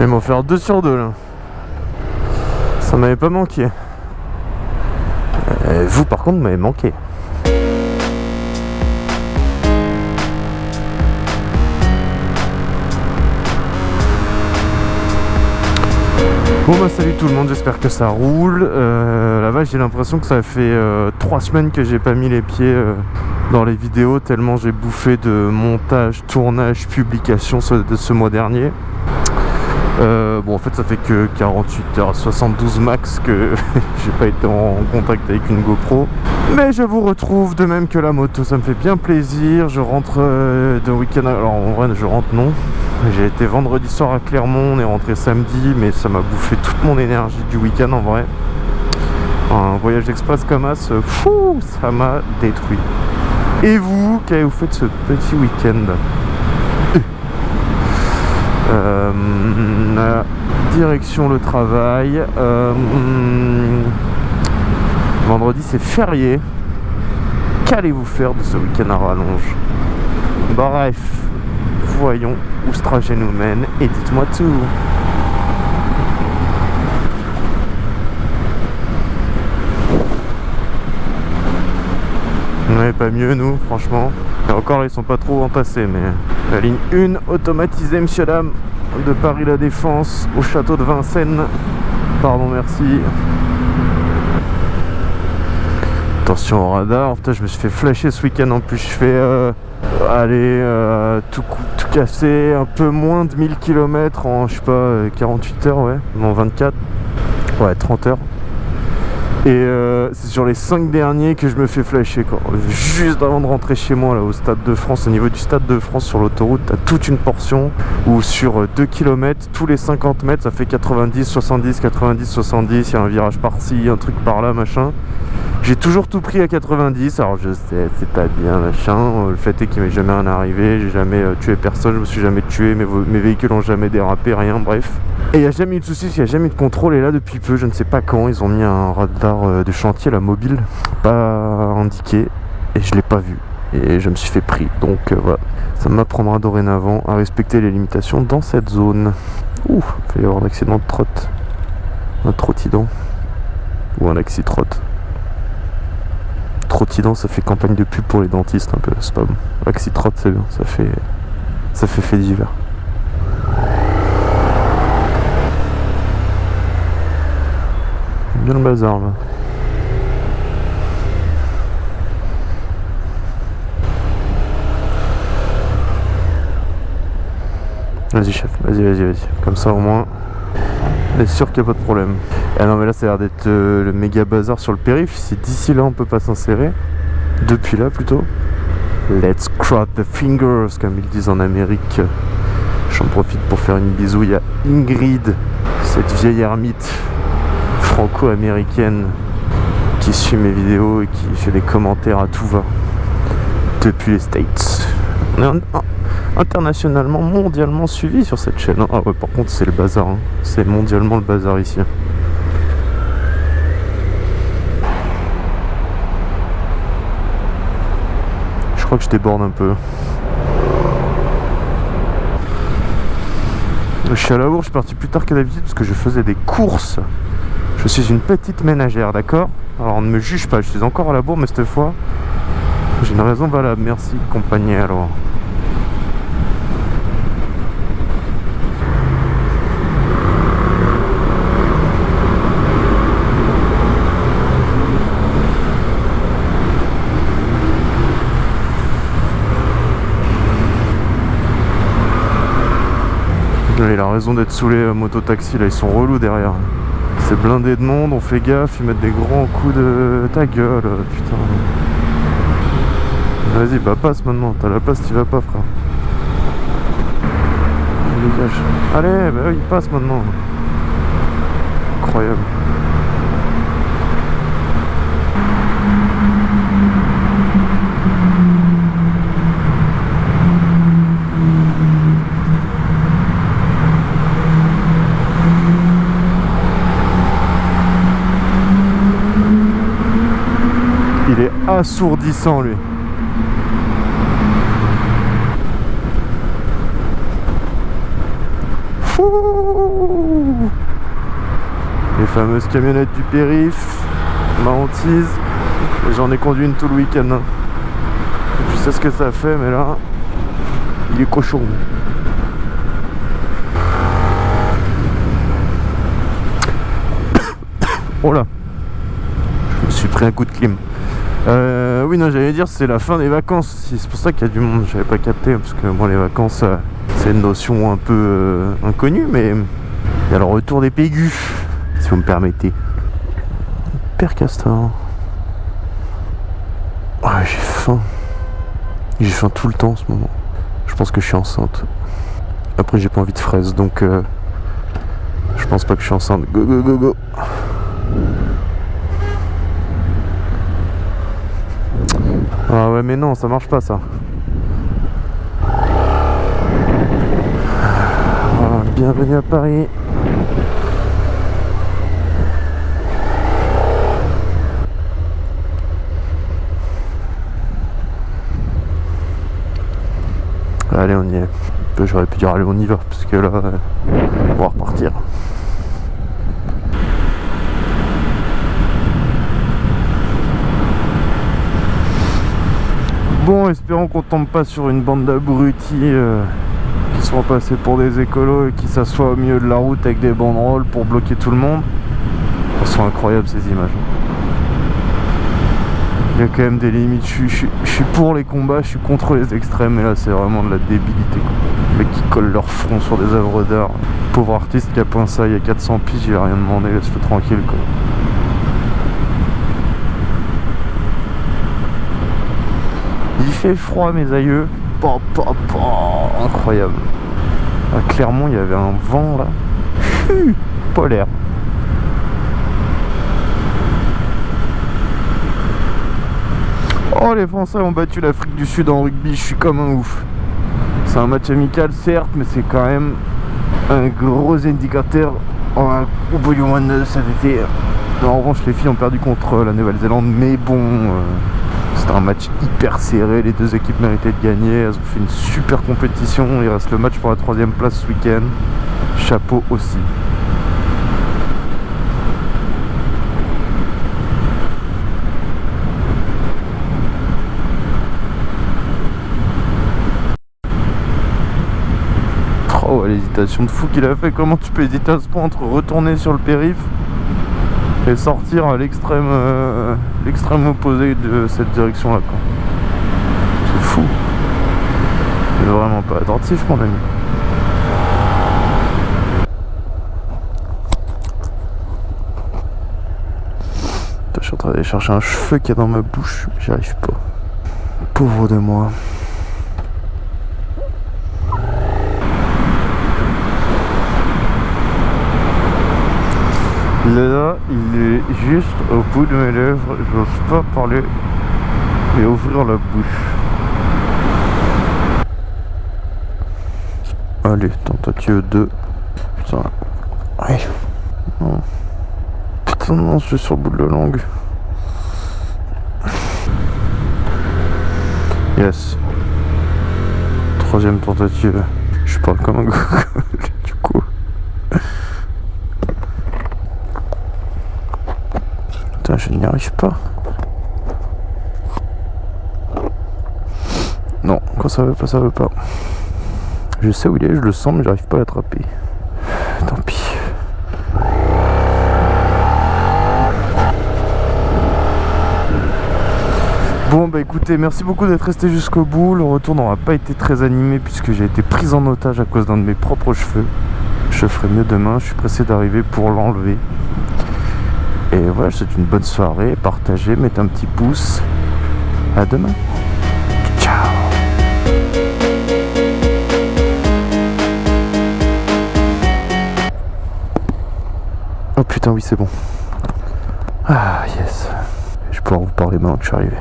vais m'en faire 2 sur 2 là. Ça m'avait pas manqué. Euh, vous par contre m'avez manqué. Bon bah salut tout le monde, j'espère que ça roule. Euh, là-bas j'ai l'impression que ça fait 3 euh, semaines que j'ai pas mis les pieds euh, dans les vidéos tellement j'ai bouffé de montage, tournage, publication de ce mois dernier. Bon en fait ça fait que 48 heures 72 max que j'ai pas été en contact avec une GoPro mais je vous retrouve de même que la moto ça me fait bien plaisir je rentre de week-end alors en vrai je rentre non j'ai été vendredi soir à Clermont, on est rentré samedi, mais ça m'a bouffé toute mon énergie du week-end en vrai. Un voyage express comme As, fou, ça m'a détruit. Et vous, qu'avez-vous fait de ce petit week-end? euh, Direction le travail. Euh, vendredi c'est férié. Qu'allez-vous faire de ce week-end à rallonge? Bref, voyons où ce trajet nous mène et dites-moi tout. On pas mieux nous, franchement. Et encore, ils sont pas trop entassés, mais la ligne 1 automatisée, monsieur dame, de Paris La Défense au château de Vincennes. Pardon, merci. Attention au radar. Putain, je me suis fait flasher ce week-end en plus. Je fais euh, aller euh, tout, tout casser un peu moins de 1000 km en je sais pas 48 heures ouais non 24 ouais 30 heures et euh, c'est sur les 5 derniers que je me fais flasher quoi. Juste avant de rentrer chez moi là au Stade de France, au niveau du Stade de France sur l'autoroute, t'as toute une portion où sur 2 km, tous les 50 mètres, ça fait 90, 70, 90, 70, il y a un virage par-ci, un truc par-là, machin. J'ai toujours tout pris à 90, alors je sais, c'est pas bien machin. Le fait est qu'il m'est jamais arrivé, j'ai jamais euh, tué personne, je me suis jamais tué, mes, véhicules ont jamais dérapé, rien, bref. Et il n'y a jamais eu de soucis, il n'y a jamais eu de contrôle. Et là, depuis peu, je ne sais pas quand, ils ont mis un radar euh, de chantier, la mobile, pas indiqué, et je l'ai pas vu. Et je me suis fait pris. Donc euh, voilà, ça m'apprendra dorénavant à respecter les limitations dans cette zone. Ouh, il va y avoir un accident de trotte. Un trottidant. Ou un axi-trotte trottinant ça fait campagne de pub pour les dentistes un peu, c'est pas bon. Axi-trot c'est bien, ça fait ça fait fait divers. Bien le bazar là. Vas-y chef, vas-y, vas-y, vas-y. Comme ça au moins, on est sûr qu'il n'y a pas de problème. Ah non mais là ça a l'air d'être euh, le méga bazar sur le périph. Si d'ici là on peut pas s'insérer, depuis là plutôt. Let's cross the fingers comme ils disent en Amérique. J'en profite pour faire une bisouille à Ingrid, cette vieille ermite franco-américaine qui suit mes vidéos et qui fait des commentaires à tout va depuis les States. On est internationalement, mondialement suivi sur cette chaîne. Ah ouais, par contre c'est le bazar, hein. c'est mondialement le bazar ici. Crois que je déborde un peu. Je suis à la bourre, je suis parti plus tard que d'habitude parce que je faisais des courses. Je suis une petite ménagère, d'accord? Alors ne me juge pas, je suis encore à la bourre, mais cette fois, j'ai une raison valable. Merci, compagnie, alors. Il a raison d'être saoulé euh, moto-taxi là, ils sont relous derrière. C'est blindé de monde, on fait gaffe, ils mettent des grands coups de ta gueule, euh, putain. Vas-y, bah passe maintenant, t'as la place, t'y vas pas frère. Allez, bah oui, passe maintenant. Incroyable. Assourdissant lui. Fou Les fameuses camionnettes du périph, ma hantise. J'en ai conduit une tout le week-end. hein. Je sais ce que ça fait, mais là, il est cochon. Oh là Je me suis pris un coup de clim. Euh, oui, non, j'allais dire, c'est la fin des vacances. C'est pour ça qu'il y a du monde. J'avais pas capté, parce que moi, les vacances, euh, c'est une notion un peu euh, inconnue, mais il y a le retour des pégus, si vous me permettez. Père Castor. J'ai faim. J'ai faim tout le temps en ce moment. Je pense que je suis enceinte. Après, j'ai pas envie de fraises, donc euh, je pense pas que je suis enceinte. Go, go, go, go. Ah ouais mais non ça marche pas ça. Bienvenue à Paris. Allez on y est. J'aurais pu dire allez on y va parce que là on va repartir Espérons qu'on tombe pas sur une bande d'abrutis euh, qui sont passés pour des écolos et qui s'assoient au milieu de la route avec des banderoles pour bloquer tout le monde. Elles sont incroyables ces images. Il y a quand même des limites. Je suis, pour les combats, je suis contre les extrêmes, mais là c'est vraiment de la débilité. Les mecs qui collent leur front sur des œuvres d'art. Pauvre artiste qui a peint ça il y a 400 piges, il a rien demandé, laisse-le tranquille quoi. Fait froid mes aïeux. Incroyable. À Clermont il y avait un vent là. Polaire. Oh les Français ont battu l'Afrique du Sud en rugby, je suis comme un ouf. C'est un match amical certes, mais c'est quand même un gros indicateur au bout du mois de cet été. En revanche les filles ont perdu contre la Nouvelle-Zélande, mais bon, euh, un match hyper serré, les deux équipes méritaient de gagner, elles ont fait une super compétition, il reste le match pour la troisième place ce week-end. Chapeau aussi. Oh, l'hésitation de fou qu'il a fait. Comment tu peux hésiter à ce point entre retourner sur le périph et sortir à l'extrême euh, l'extrême opposé de cette direction là quoi. C'est fou. C'est vraiment pas attentif mon ami. Je suis en train d'aller chercher un cheveu qu'il y a dans ma bouche, j'y arrive pas. Pauvre de moi. Là, il est juste au bout de mes lèvres. J'ose pas parler et ouvrir la bouche. Allez, tentative 2. Putain. Ouais. Putain, non, je suis sur le bout de la langue. Yes. Troisième tentative. Je parle comme un gogol, du coup. Je n'y arrive pas. Non, quand ça veut pas, ça veut pas. Je sais où il est, je le sens, mais j'arrive pas à l'attraper. Tant pis. Bon bah écoutez, merci beaucoup d'être resté jusqu'au bout. Le retour n'aura pas été très animé puisque j'ai été pris en otage à cause d'un de mes propres cheveux. Je ferai mieux demain, je suis pressé d'arriver pour l'enlever. Et voilà, souhaite une bonne soirée, partagez, mettez un petit pouce. À demain. Ciao Oh putain oui c'est bon. Ah yes. Je vais pouvoir vous parler maintenant que je suis arrivé.